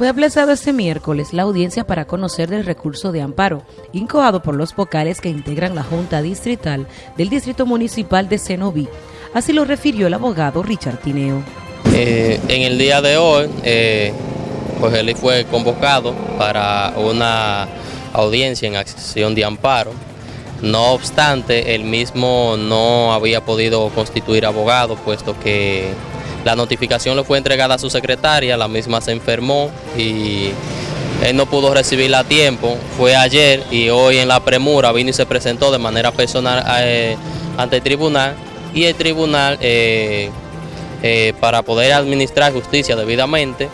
Fue aplazado este miércoles la audiencia para conocer del recurso de amparo, incoado por los vocales que integran la Junta Distrital del Distrito Municipal de Cenoví. Así lo refirió el abogado Richard Tineo. Eh, en el día de hoy, eh, pues él fue convocado para una audiencia en acción de amparo. No obstante, él mismo no había podido constituir abogado, puesto que la notificación le fue entregada a su secretaria, la misma se enfermó y él no pudo recibirla a tiempo. Fue ayer y hoy en la premura vino y se presentó de manera personal eh, ante el tribunal y el tribunal eh, eh, para poder administrar justicia debidamente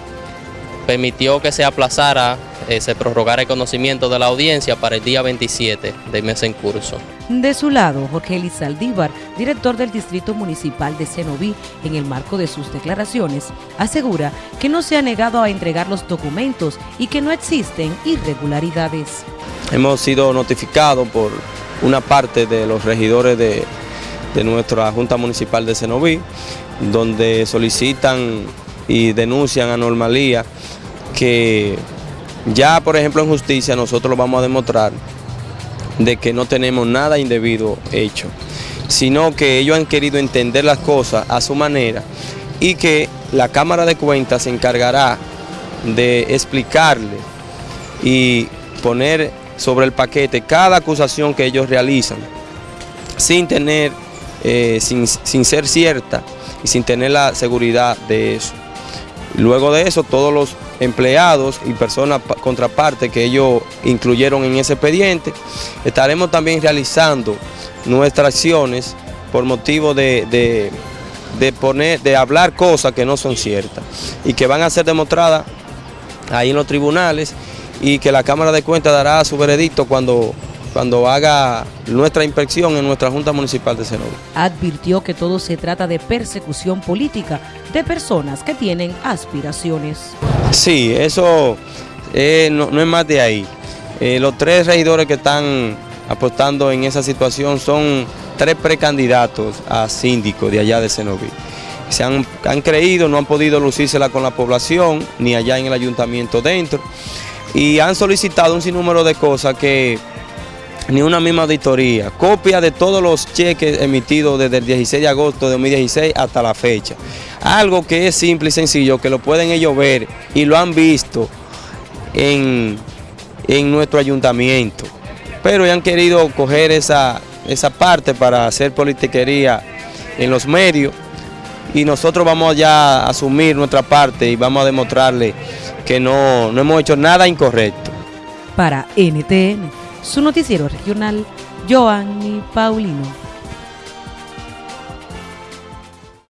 permitió que se aplazara, eh, se prorrogara el conocimiento de la audiencia para el día 27 del mes en curso. De su lado, Jorge Elizaldívar, director del Distrito Municipal de Cenoví, en el marco de sus declaraciones, asegura que no se ha negado a entregar los documentos y que no existen irregularidades. Hemos sido notificados por una parte de los regidores de, de nuestra Junta Municipal de Cenoví, donde solicitan y denuncian anormalía que ya por ejemplo en justicia nosotros lo vamos a demostrar de que no tenemos nada indebido hecho, sino que ellos han querido entender las cosas a su manera y que la Cámara de Cuentas se encargará de explicarle y poner sobre el paquete cada acusación que ellos realizan sin tener, eh, sin, sin ser cierta y sin tener la seguridad de eso. Luego de eso, todos los empleados y personas contraparte que ellos incluyeron en ese expediente, estaremos también realizando nuestras acciones por motivo de, de, poner, de hablar cosas que no son ciertas y que van a ser demostradas ahí en los tribunales y que la Cámara de Cuentas dará su veredicto cuando cuando haga nuestra inspección en nuestra Junta Municipal de Cenoví. Advirtió que todo se trata de persecución política de personas que tienen aspiraciones. Sí, eso eh, no, es más de ahí. Eh, los tres regidores que están apostando en esa situación son tres precandidatos a síndico de allá de Cenoví. Se han, han creído, no han podido lucírsela con la población, ni allá en el ayuntamiento dentro, y han solicitado un sinnúmero de cosas que ni una misma auditoría, copia de todos los cheques emitidos desde el 16 de agosto de 2016 hasta la fecha. Algo que es simple y sencillo, que lo pueden ellos ver y lo han visto en, nuestro ayuntamiento. Pero han querido coger esa, esa parte para hacer politiquería en los medios y nosotros vamos ya a asumir nuestra parte y vamos a demostrarle que no, no hemos hecho nada incorrecto. Para NTN su noticiero regional, Joanny Paulino.